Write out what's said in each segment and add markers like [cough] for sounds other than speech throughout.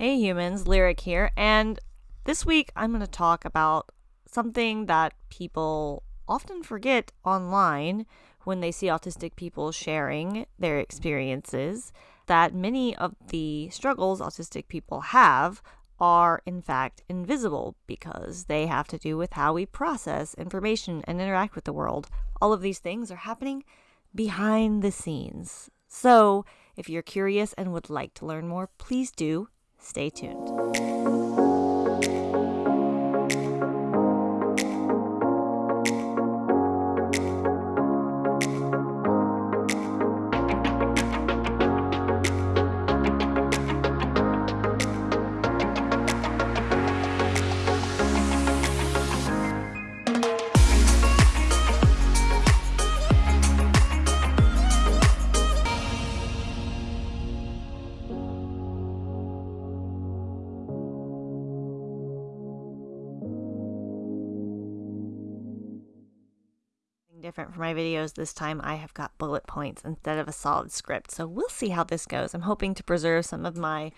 Hey humans, Lyric here, and this week I'm going to talk about something that people often forget online when they see autistic people sharing their experiences that many of the struggles autistic people have are in fact invisible because they have to do with how we process information and interact with the world. All of these things are happening behind the scenes. So, if you're curious and would like to learn more, please do stay tuned. For my videos. This time I have got bullet points instead of a solid script. So we'll see how this goes. I'm hoping to preserve some of my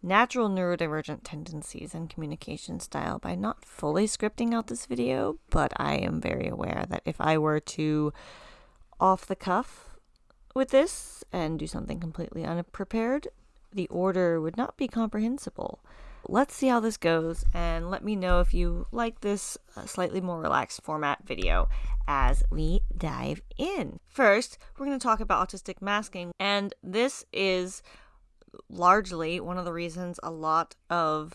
natural neurodivergent tendencies and communication style by not fully scripting out this video, but I am very aware that if I were to off the cuff with this and do something completely unprepared, the order would not be comprehensible. Let's see how this goes and let me know if you like this uh, slightly more relaxed format video as we dive in. First, we're going to talk about autistic masking, and this is largely one of the reasons a lot of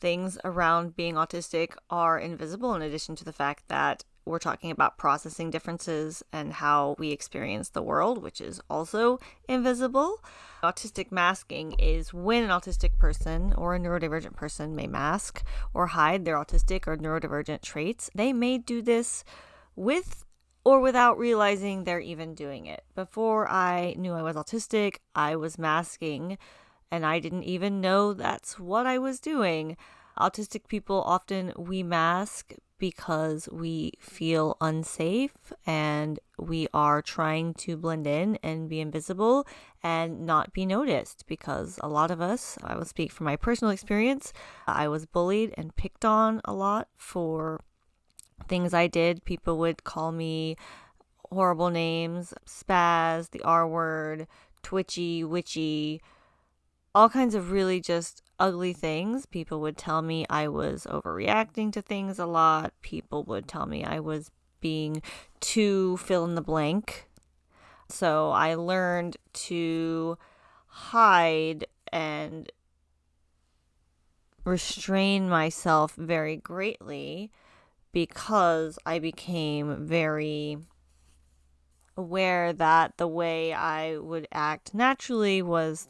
things around being autistic are invisible, in addition to the fact that we're talking about processing differences and how we experience the world, which is also invisible. Autistic masking is when an autistic person or a neurodivergent person may mask or hide their autistic or neurodivergent traits. They may do this with or without realizing they're even doing it. Before I knew I was autistic, I was masking and I didn't even know that's what I was doing. Autistic people often we mask because we feel unsafe and we are trying to blend in and be invisible and not be noticed because a lot of us, I will speak from my personal experience, I was bullied and picked on a lot for things I did. People would call me horrible names, spaz, the R word, twitchy, witchy, all kinds of really just ugly things. People would tell me I was overreacting to things a lot. People would tell me I was being too fill in the blank. So I learned to hide and restrain myself very greatly because I became very aware that the way I would act naturally was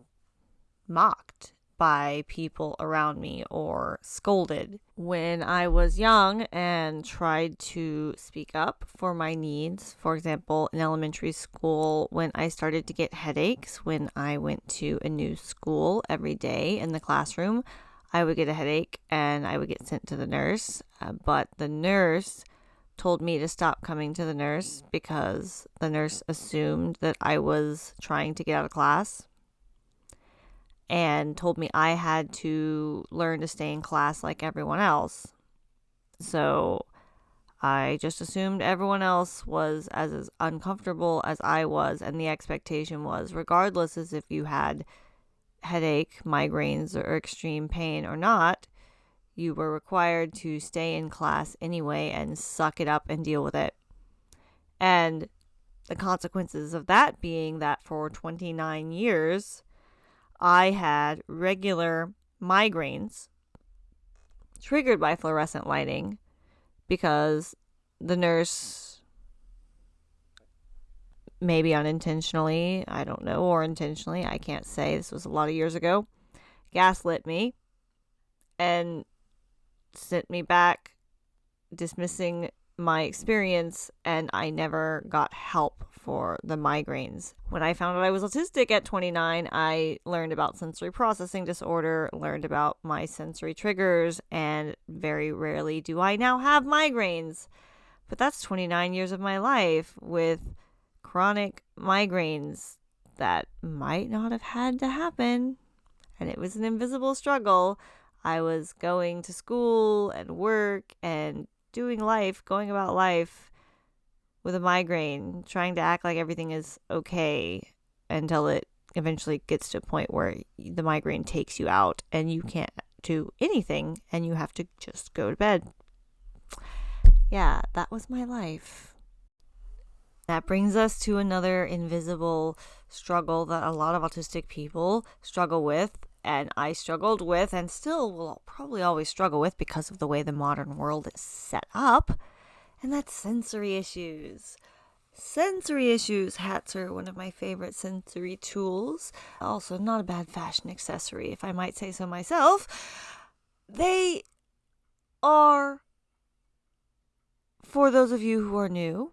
mocked by people around me or scolded. When I was young and tried to speak up for my needs, for example, in elementary school, when I started to get headaches when I went to a new school every day in the classroom, I would get a headache and I would get sent to the nurse. Uh, but the nurse told me to stop coming to the nurse because the nurse assumed that I was trying to get out of class and told me I had to learn to stay in class like everyone else. So I just assumed everyone else was as, as uncomfortable as I was, and the expectation was, regardless as if you had headache, migraines, or extreme pain or not, you were required to stay in class anyway and suck it up and deal with it. And the consequences of that being that for 29 years, I had regular migraines triggered by fluorescent lighting because the nurse maybe unintentionally, I don't know, or intentionally, I can't say. This was a lot of years ago. Gaslit me and sent me back, dismissing my experience, and I never got help for the migraines. When I found out I was autistic at 29, I learned about sensory processing disorder, learned about my sensory triggers, and very rarely do I now have migraines. But that's 29 years of my life with chronic migraines that might not have had to happen and it was an invisible struggle. I was going to school and work and doing life, going about life with a migraine, trying to act like everything is okay until it eventually gets to a point where the migraine takes you out and you can't do anything and you have to just go to bed. Yeah, that was my life. That brings us to another invisible struggle that a lot of autistic people struggle with, and I struggled with, and still will probably always struggle with because of the way the modern world is set up, and that's sensory issues. Sensory issues. Hats are one of my favorite sensory tools. Also, not a bad fashion accessory, if I might say so myself. They are, for those of you who are new,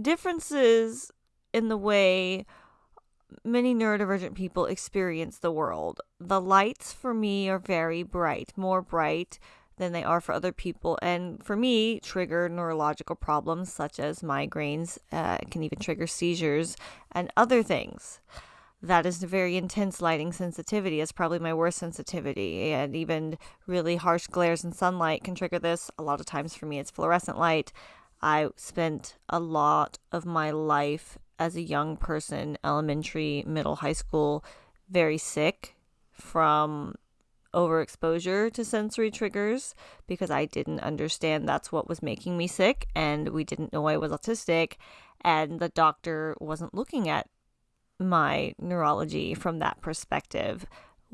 differences in the way many neurodivergent people experience the world. The lights for me are very bright, more bright than they are for other people. And for me, trigger neurological problems such as migraines, uh, can even trigger seizures and other things. That is a very intense lighting sensitivity. It's probably my worst sensitivity. And even really harsh glares and sunlight can trigger this. A lot of times for me, it's fluorescent light. I spent a lot of my life as a young person, elementary, middle, high school, very sick from overexposure to sensory triggers because I didn't understand that's what was making me sick and we didn't know I was autistic and the doctor wasn't looking at my neurology from that perspective.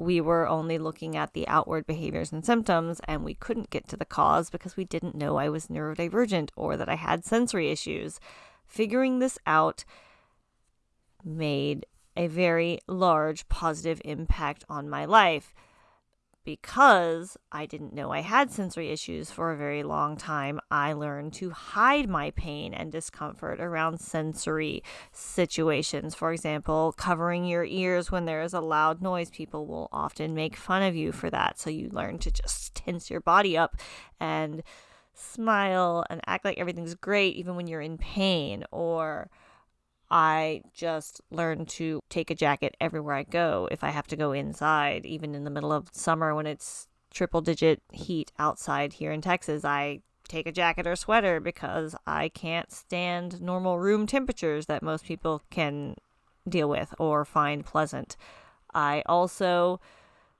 We were only looking at the outward behaviors and symptoms, and we couldn't get to the cause because we didn't know I was neurodivergent or that I had sensory issues. Figuring this out made a very large positive impact on my life because I didn't know I had sensory issues for a very long time, I learned to hide my pain and discomfort around sensory situations. For example, covering your ears when there is a loud noise, people will often make fun of you for that. So you learn to just tense your body up and smile and act like everything's great even when you're in pain or I just learned to take a jacket everywhere I go if I have to go inside, even in the middle of summer when it's triple digit heat outside here in Texas. I take a jacket or sweater because I can't stand normal room temperatures that most people can deal with or find pleasant. I also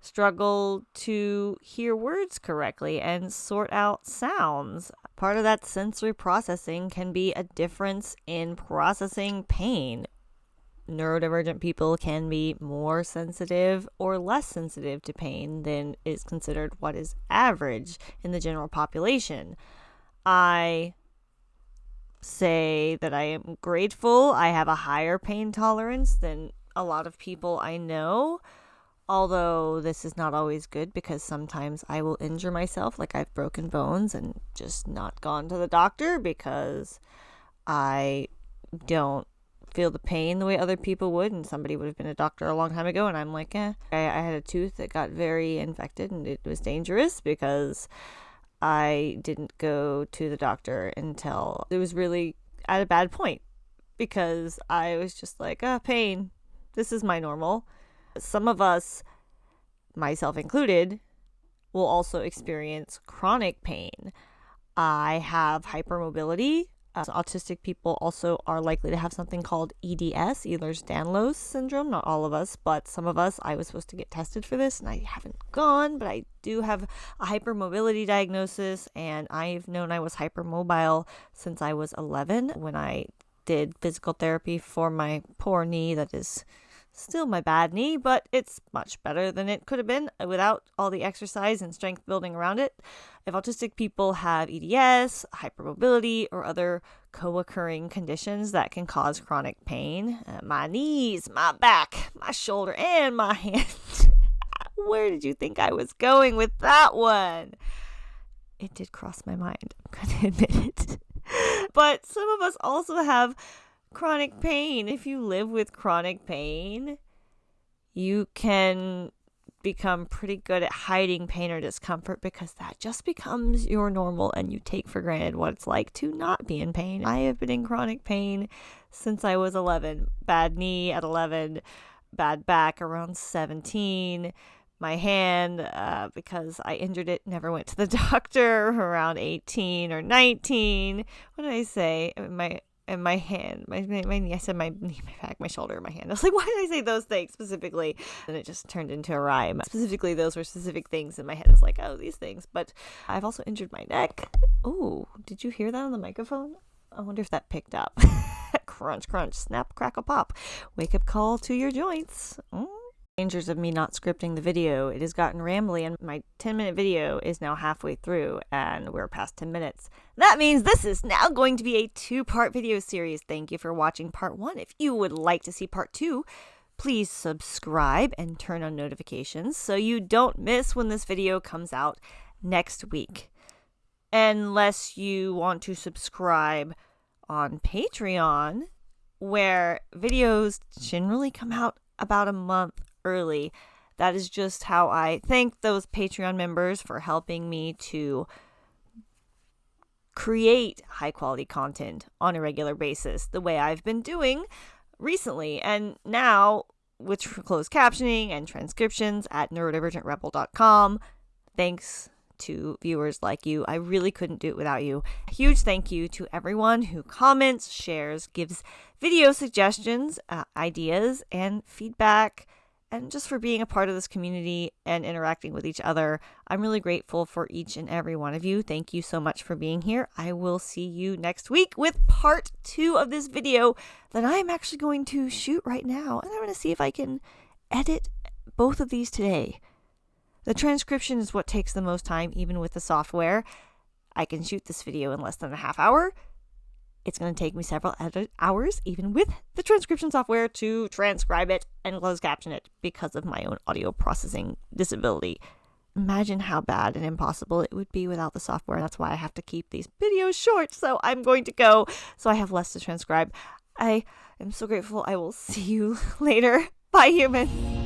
struggle to hear words correctly and sort out sounds. Part of that sensory processing can be a difference in processing pain. Neurodivergent people can be more sensitive or less sensitive to pain than is considered what is average in the general population. I say that I am grateful I have a higher pain tolerance than a lot of people I know Although this is not always good because sometimes I will injure myself, like I've broken bones and just not gone to the doctor because I don't feel the pain the way other people would, and somebody would have been a doctor a long time ago, and I'm like, eh. I, I had a tooth that got very infected, and it was dangerous because I didn't go to the doctor until it was really at a bad point because I was just like, ah, oh, pain. This is my normal some of us, myself included, will also experience chronic pain. I have hypermobility. Uh, autistic people also are likely to have something called EDS, Ehlers-Danlos syndrome. Not all of us, but some of us. I was supposed to get tested for this, and I haven't gone, but I do have a hypermobility diagnosis, and I've known I was hypermobile since I was 11 when I did physical therapy for my poor knee that is Still my bad knee, but it's much better than it could have been without all the exercise and strength building around it. If autistic people have EDS, hypermobility, or other co occurring conditions that can cause chronic pain, uh, my knees, my back, my shoulder, and my [laughs] hand. Where did you think I was going with that one? It did cross my mind, [laughs] I'm to admit it. but some of us also have chronic pain. If you live with chronic pain, you can become pretty good at hiding pain or discomfort because that just becomes your normal and you take for granted what it's like to not be in pain. I have been in chronic pain since I was 11. Bad knee at 11, bad back around 17. My hand, uh, because I injured it, never went to the [laughs] doctor around 18 or 19. What did I say? My and my hand, my, my, my I said my knee, my back, my shoulder, my hand. [laughs] I was like, why did I say those things specifically? And it just turned into a rhyme. Specifically, those were specific things in my head. I was like, oh, these things. But I've also injured my neck. Oh, did you hear that on the microphone? I wonder if that picked up. [laughs] crunch, crunch, snap, crackle, pop. Wake up call to your joints. Mm dangers of me not scripting the video. It has gotten rambly, and my 10 minute video is now halfway through, and we're past 10 minutes. That means this is now going to be a two part video series. Thank you for watching part one. If you would like to see part two, please subscribe and turn on notifications so you don't miss when this video comes out next week. Unless you want to subscribe on Patreon, where videos generally come out about a month early. That is just how I thank those Patreon members for helping me to create high quality content on a regular basis, the way I've been doing recently. And now, with closed captioning and transcriptions at neurodivergentrebel.com, thanks to viewers like you. I really couldn't do it without you. A huge thank you to everyone who comments, shares, gives video suggestions, uh, ideas, and feedback and just for being a part of this community and interacting with each other. I'm really grateful for each and every one of you. Thank you so much for being here. I will see you next week with part two of this video that I'm actually going to shoot right now. And I'm going to see if I can edit both of these today. The transcription is what takes the most time, even with the software. I can shoot this video in less than a half hour. It's going to take me several hours, even with the transcription software, to transcribe it and close caption it because of my own audio processing disability. Imagine how bad and impossible it would be without the software. That's why I have to keep these videos short. So I'm going to go so I have less to transcribe. I am so grateful. I will see you [laughs] later. Bye, human.